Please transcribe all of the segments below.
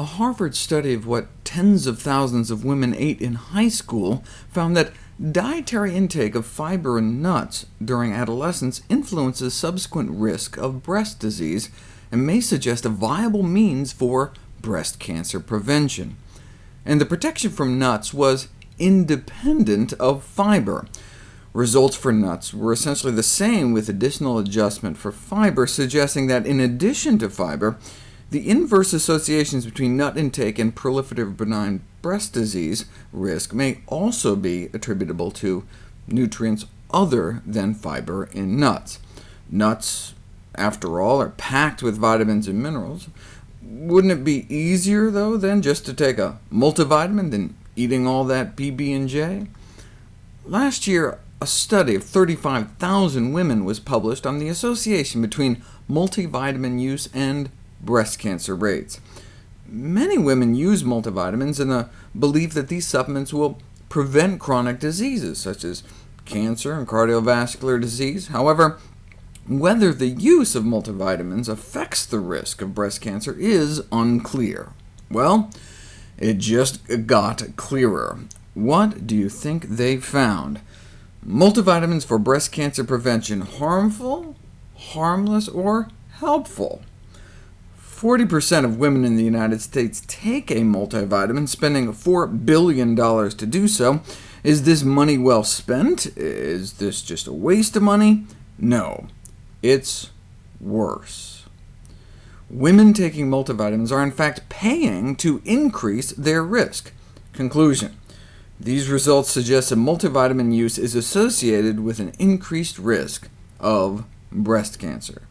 A Harvard study of what tens of thousands of women ate in high school found that dietary intake of fiber and nuts during adolescence influences subsequent risk of breast disease, and may suggest a viable means for breast cancer prevention. And the protection from nuts was independent of fiber. Results for nuts were essentially the same with additional adjustment for fiber, suggesting that in addition to fiber, the inverse associations between nut intake and proliferative benign breast disease risk may also be attributable to nutrients other than fiber in nuts. Nuts, after all, are packed with vitamins and minerals. Wouldn't it be easier, though, than just to take a multivitamin than eating all that PB&J? Last year, a study of 35,000 women was published on the association between multivitamin use and breast cancer rates. Many women use multivitamins in the uh, belief that these supplements will prevent chronic diseases, such as cancer and cardiovascular disease. However, whether the use of multivitamins affects the risk of breast cancer is unclear. Well, it just got clearer. What do you think they found? Multivitamins for breast cancer prevention harmful, harmless, or helpful? 40% of women in the United States take a multivitamin, spending $4 billion to do so. Is this money well spent? Is this just a waste of money? No, it's worse. Women taking multivitamins are in fact paying to increase their risk. Conclusion. These results suggest that multivitamin use is associated with an increased risk of breast cancer.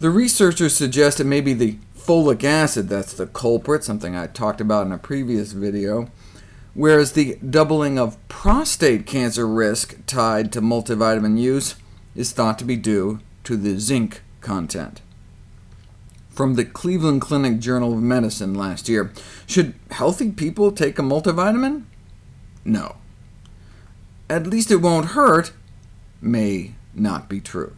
The researchers suggest it may be the folic acid that's the culprit, something I talked about in a previous video, whereas the doubling of prostate cancer risk tied to multivitamin use is thought to be due to the zinc content. From the Cleveland Clinic Journal of Medicine last year, should healthy people take a multivitamin? No. At least it won't hurt may not be true.